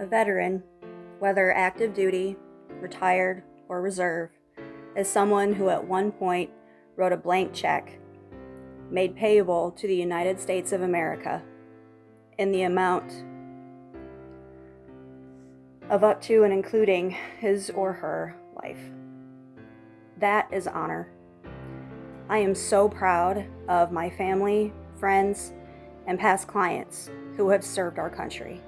A veteran, whether active duty, retired, or reserve, is someone who at one point wrote a blank check made payable to the United States of America in the amount of up to and including his or her life. That is honor. I am so proud of my family, friends, and past clients who have served our country.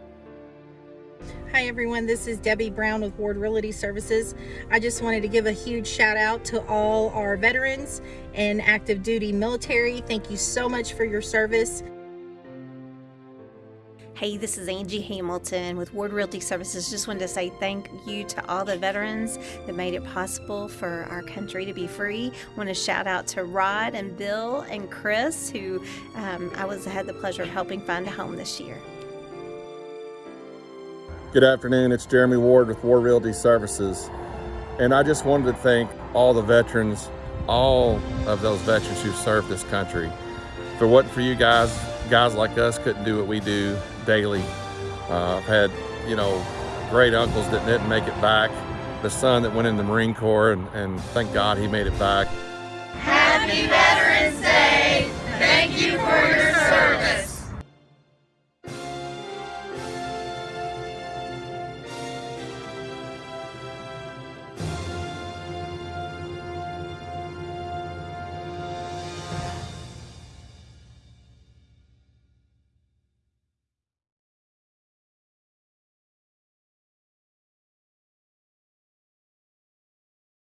Hi everyone, this is Debbie Brown with Ward Realty Services. I just wanted to give a huge shout out to all our veterans and active duty military. Thank you so much for your service. Hey, this is Angie Hamilton with Ward Realty Services. Just wanted to say thank you to all the veterans that made it possible for our country to be free. want to shout out to Rod and Bill and Chris, who um, I was had the pleasure of helping find a home this year. Good afternoon, it's Jeremy Ward with Ward Realty Services. And I just wanted to thank all the veterans, all of those veterans who served this country. If it wasn't for you guys, guys like us couldn't do what we do daily. Uh, I've had, you know, great uncles that didn't make it back, the son that went in the Marine Corps, and, and thank God he made it back. Happy Veterans